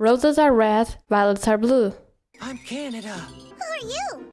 Roses are red, violets are blue. I'm Canada. Who are you?